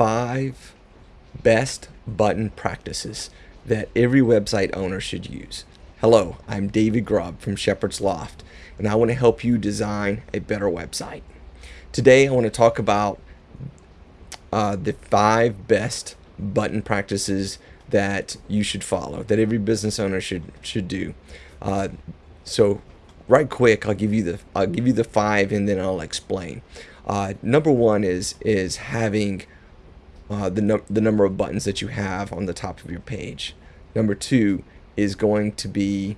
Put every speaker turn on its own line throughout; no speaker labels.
five best button practices that every website owner should use. Hello, I'm David Grubb from Shepherd's Loft, and I want to help you design a better website. Today, I want to talk about uh, the five best button practices that you should follow, that every business owner should should do. Uh, so, right quick, I'll give you the I'll give you the five, and then I'll explain. Uh, number one is is having uh, the, num the number of buttons that you have on the top of your page. Number two is going to be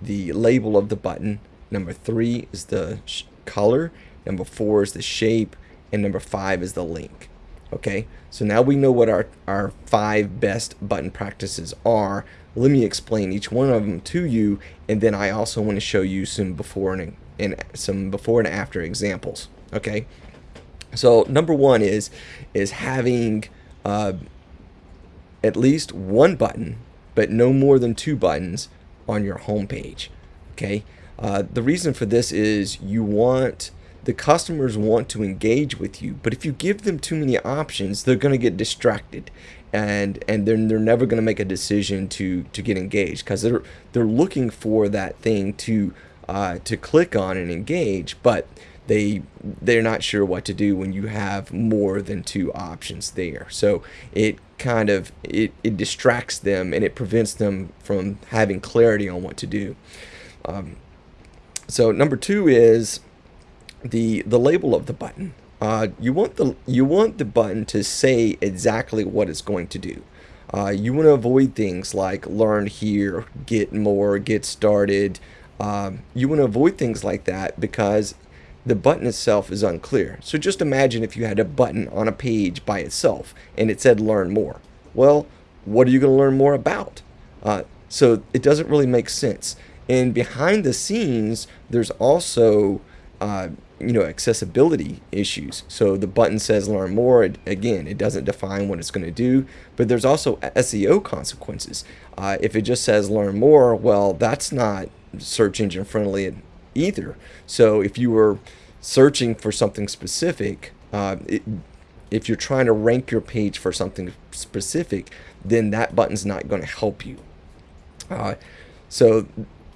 the label of the button. Number three is the color. Number four is the shape. And number five is the link. Okay, so now we know what our, our five best button practices are. Let me explain each one of them to you, and then I also want to show you some before and, and some before and after examples. Okay, so number one is is having uh, at least one button, but no more than two buttons on your home page. Okay, uh, the reason for this is you want the customers want to engage with you, but if you give them too many options, they're going to get distracted, and and then they're never going to make a decision to to get engaged because they're they're looking for that thing to uh, to click on and engage, but they they're not sure what to do when you have more than two options there. So it kind of it, it distracts them and it prevents them from having clarity on what to do. Um, so number two is the the label of the button. Uh, you want the you want the button to say exactly what it's going to do. Uh, you want to avoid things like learn here, get more, get started. Um, you want to avoid things like that because the button itself is unclear. So just imagine if you had a button on a page by itself and it said learn more. Well, what are you going to learn more about? Uh, so it doesn't really make sense. And behind the scenes, there's also uh, you know accessibility issues. So the button says learn more. It, again, it doesn't define what it's going to do, but there's also SEO consequences. Uh, if it just says learn more, well, that's not search engine friendly either. So if you were searching for something specific, uh, it, if you're trying to rank your page for something specific, then that button's not going to help you. Uh, so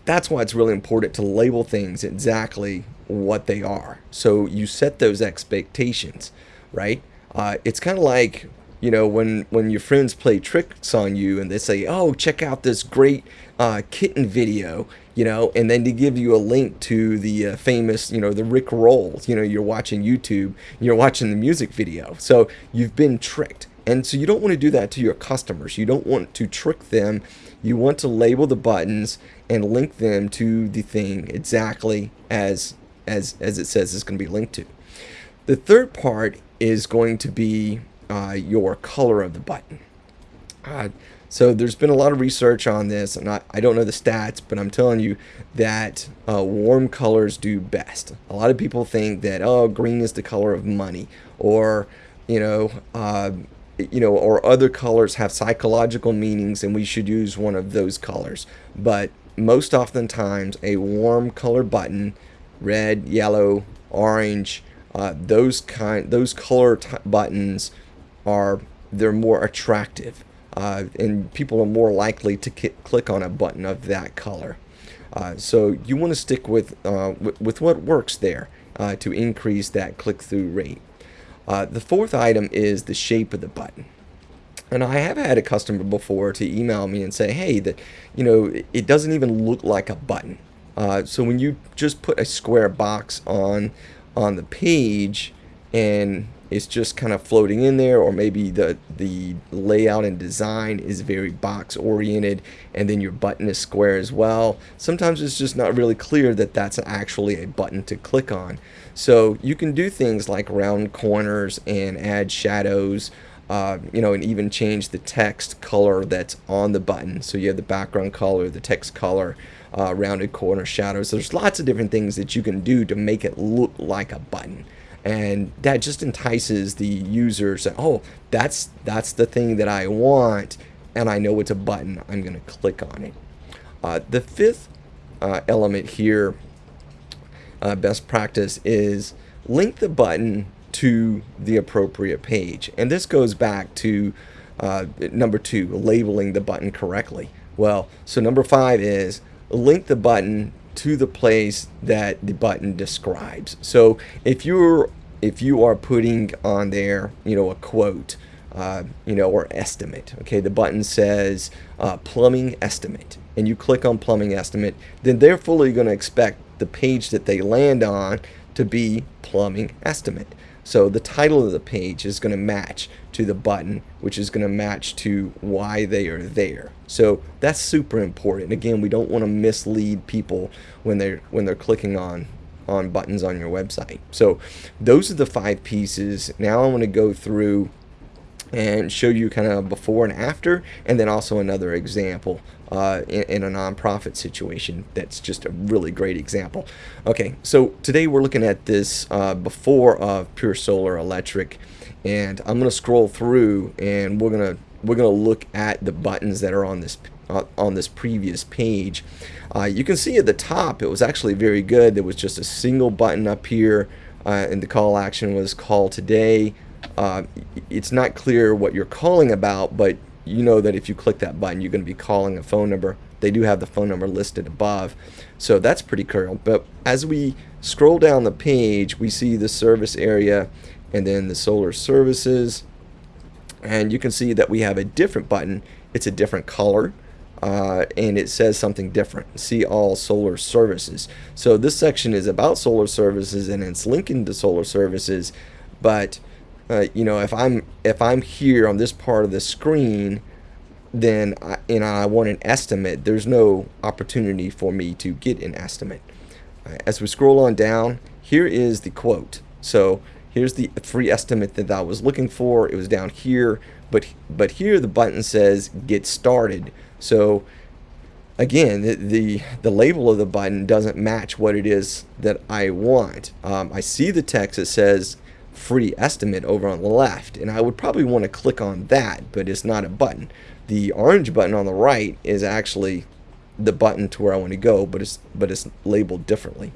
that's why it's really important to label things exactly what they are. So you set those expectations, right? Uh, it's kind of like you know when when your friends play tricks on you and they say, "Oh, check out this great uh, kitten video," you know, and then to give you a link to the uh, famous, you know, the Rick Rolls. You know, you're watching YouTube, you're watching the music video, so you've been tricked. And so you don't want to do that to your customers. You don't want to trick them. You want to label the buttons and link them to the thing exactly as as as it says it's going to be linked to. The third part is going to be uh, your color of the button. Uh, so there's been a lot of research on this, and I, I don't know the stats, but I'm telling you that uh, warm colors do best. A lot of people think that oh, green is the color of money, or you know, uh, you know, or other colors have psychological meanings, and we should use one of those colors. But most oftentimes, a warm color button, red, yellow, orange, uh, those kind, those color buttons are they're more attractive uh, and people are more likely to click on a button of that color. Uh, so you want to stick with, uh, with what works there uh, to increase that click-through rate. Uh, the fourth item is the shape of the button. And I have had a customer before to email me and say, hey, that you know, it doesn't even look like a button. Uh, so when you just put a square box on on the page and it's just kind of floating in there or maybe the the layout and design is very box oriented and then your button is square as well sometimes it's just not really clear that that's actually a button to click on so you can do things like round corners and add shadows uh, you know, and even change the text color that's on the button. So you have the background color, the text color, uh, rounded corner shadows. There's lots of different things that you can do to make it look like a button and that just entices the users that oh that's that's the thing that I want and I know it's a button I'm gonna click on it uh, the fifth uh, element here uh, best practice is link the button to the appropriate page. And this goes back to uh, number two, labeling the button correctly. Well, so number five is link the button to the place that the button describes. So if you're if you are putting on there, you know, a quote, uh, you know, or estimate. Okay, the button says uh, plumbing estimate, and you click on plumbing estimate, then they're fully going to expect the page that they land on to be plumbing estimate. So the title of the page is going to match to the button, which is going to match to why they are there. So that's super important. Again, we don't want to mislead people when they're when they're clicking on on buttons on your website. So those are the five pieces. Now I want to go through and show you kind of before and after and then also another example uh, in, in, a nonprofit situation. That's just a really great example. Okay so today we're looking at this uh, before of pure solar electric and I'm gonna scroll through and we're gonna we're gonna look at the buttons that are on this uh, on this previous page. Uh, you can see at the top it was actually very good. There was just a single button up here uh, and the call action was call today. Uh, it's not clear what you're calling about, but you know that if you click that button, you're going to be calling a phone number. They do have the phone number listed above, so that's pretty cool. But as we scroll down the page, we see the service area and then the solar services, and you can see that we have a different button. It's a different color. Uh, and it says something different. See all solar services. So this section is about solar services and it's linking to solar services, but uh, you know, if I'm if I'm here on this part of the screen, then I, know I want an estimate. There's no opportunity for me to get an estimate. Right, as we scroll on down, here is the quote. So here's the free estimate that I was looking for. It was down here, but but here the button says get started. So again, the, the, the label of the button doesn't match what it is that I want. Um, I see the text that says free estimate over on the left and I would probably want to click on that but it's not a button. The orange button on the right is actually the button to where I want to go but it's but it's labeled differently.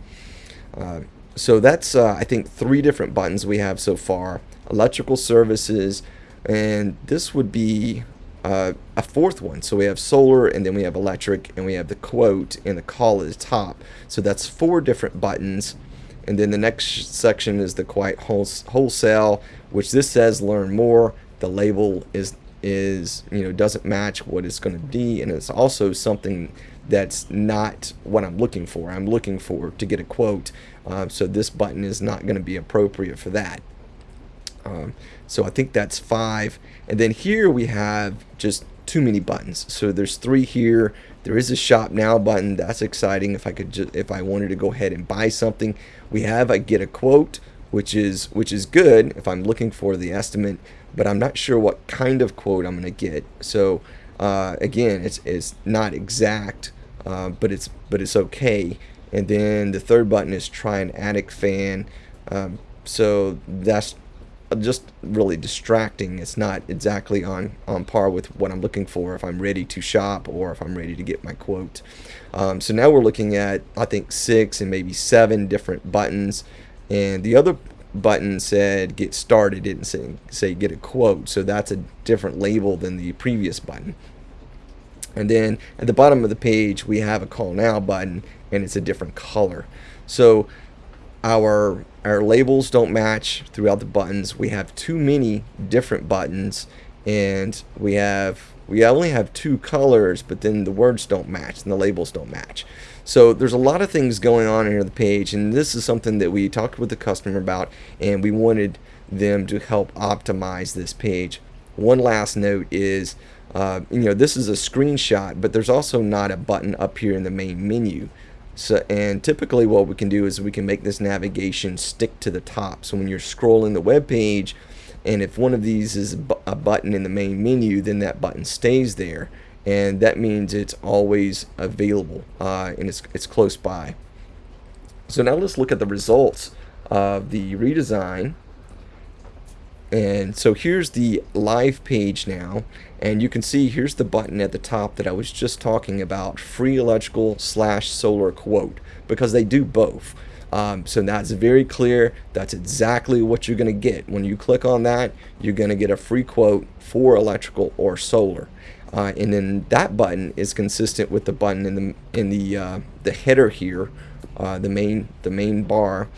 Uh, so that's uh, I think three different buttons we have so far electrical services and this would be uh, a fourth one. So we have solar and then we have electric and we have the quote and the call at the top. So that's four different buttons and then the next section is the quiet wholesale, which this says learn more. The label is is you know doesn't match what it's going to be, and it's also something that's not what I'm looking for. I'm looking for to get a quote, uh, so this button is not going to be appropriate for that. Um, so I think that's five, and then here we have just too many buttons. So there's three here. There is a shop now button. That's exciting. If I could, just, if I wanted to go ahead and buy something, we have I get a quote, which is which is good if I'm looking for the estimate, but I'm not sure what kind of quote I'm going to get. So uh, again, it's it's not exact, uh, but it's but it's okay. And then the third button is try an attic fan. Um, so that's just really distracting. It's not exactly on, on par with what I'm looking for if I'm ready to shop or if I'm ready to get my quote. Um, so now we're looking at, I think, six and maybe seven different buttons. And the other button said get started, didn't say, say get a quote. So that's a different label than the previous button. And then at the bottom of the page, we have a call now button and it's a different color. So our our labels don't match throughout the buttons. We have too many different buttons and we have we only have two colors but then the words don't match and the labels don't match. So there's a lot of things going on here the page and this is something that we talked with the customer about and we wanted them to help optimize this page. One last note is uh, you know this is a screenshot but there's also not a button up here in the main menu so, and typically what we can do is we can make this navigation stick to the top. So when you're scrolling the web page, and if one of these is a button in the main menu, then that button stays there. And that means it's always available uh, and it's, it's close by. So now let's look at the results of the redesign. And so here's the live page now, and you can see here's the button at the top that I was just talking about, free electrical slash solar quote, because they do both. Um, so that's very clear. That's exactly what you're going to get. When you click on that, you're going to get a free quote for electrical or solar. Uh, and then that button is consistent with the button in the in the uh, the header here, uh, the main the main bar.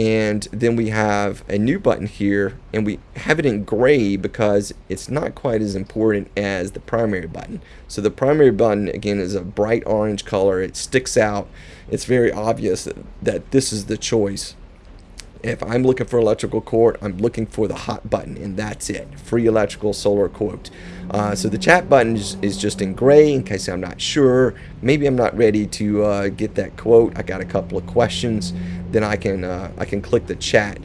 And then we have a new button here and we have it in gray because it's not quite as important as the primary button. So the primary button again is a bright orange color. It sticks out. It's very obvious that, that this is the choice if I'm looking for electrical quote, I'm looking for the hot button, and that's it. Free electrical solar quote. Uh, so the chat button is, is, just in gray in case I'm not sure. Maybe I'm not ready to uh, get that quote. I got a couple of questions. Then I can uh, I can click the chat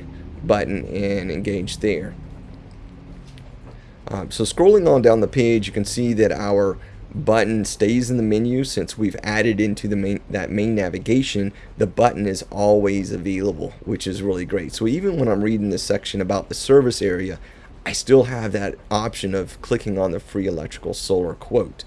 button and engage there. Um, so scrolling on down the page, you can see that our button stays in the menu since we've added into the main that main navigation the button is always available which is really great. So even when I'm reading this section about the service area I still have that option of clicking on the free electrical solar quote.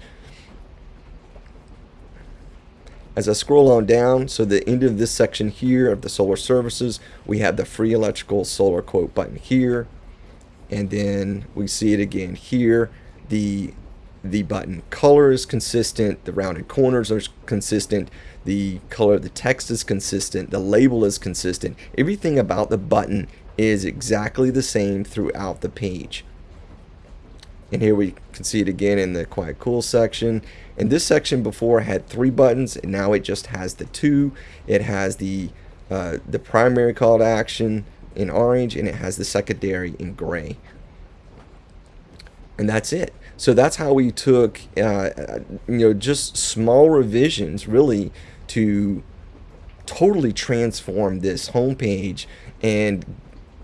As I scroll on down so the end of this section here of the solar services we have the free electrical solar quote button here. And then we see it again here the the button color is consistent, the rounded corners are consistent, the color of the text is consistent, the label is consistent. Everything about the button is exactly the same throughout the page. And here we can see it again in the Quiet Cool section. And this section before had three buttons, and now it just has the two. It has the uh, the primary call to action in orange, and it has the secondary in gray. And that's it. So that's how we took, uh, you know, just small revisions really to totally transform this homepage and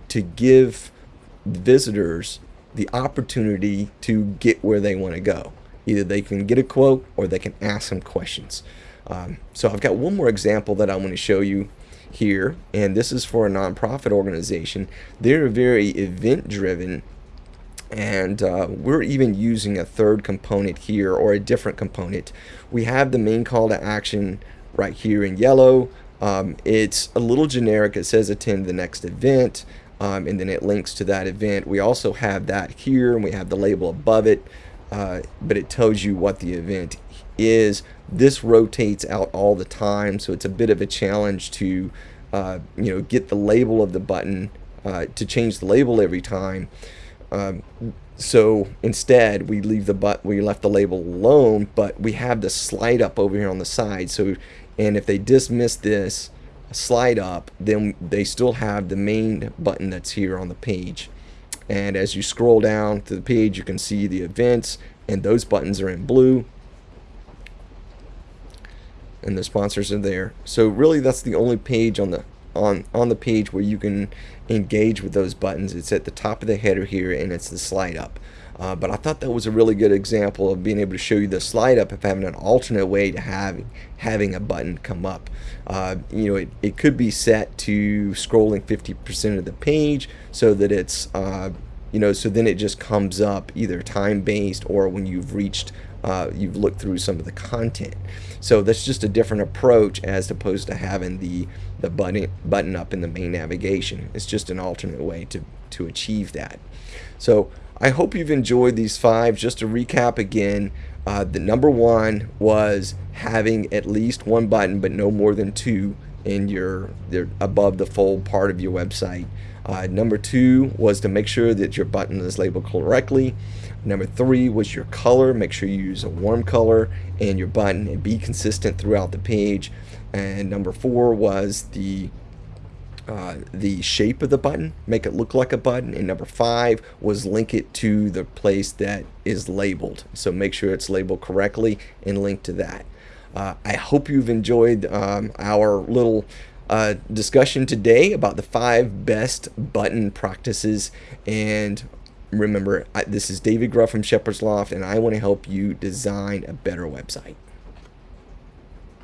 to give visitors the opportunity to get where they want to go. Either they can get a quote or they can ask some questions. Um, so I've got one more example that I want to show you here, and this is for a nonprofit organization. They're very event driven and uh, we're even using a third component here or a different component. We have the main call to action right here in yellow. Um, it's a little generic. It says attend the next event um, and then it links to that event. We also have that here and we have the label above it uh, but it tells you what the event is. This rotates out all the time so it's a bit of a challenge to uh, you know get the label of the button uh, to change the label every time um, so instead, we leave the but we left the label alone, but we have the slide up over here on the side. So, and if they dismiss this slide up, then they still have the main button that's here on the page. And as you scroll down to the page, you can see the events, and those buttons are in blue. And the sponsors are there. So really, that's the only page on the on on the page where you can engage with those buttons. It's at the top of the header here and it's the slide up. Uh, but I thought that was a really good example of being able to show you the slide up of having an alternate way to have having a button come up. Uh, you know, it, it could be set to scrolling 50% of the page so that it's, uh, you know, so then it just comes up either time based or when you've reached uh, you've looked through some of the content. So that's just a different approach as opposed to having the the button button up in the main navigation. It's just an alternate way to to achieve that. So I hope you've enjoyed these five. Just to recap again, uh, the number one was having at least one button, but no more than two in your above the fold part of your website. Uh, number two was to make sure that your button is labeled correctly. Number three was your color. Make sure you use a warm color and your button and be consistent throughout the page. And number four was the uh, the shape of the button, make it look like a button. And number five was link it to the place that is labeled. So make sure it's labeled correctly and link to that. Uh, I hope you've enjoyed um, our little uh, discussion today about the five best button practices and Remember, I, this is David Gruff from Shepherd's Loft, and I want to help you design a better website.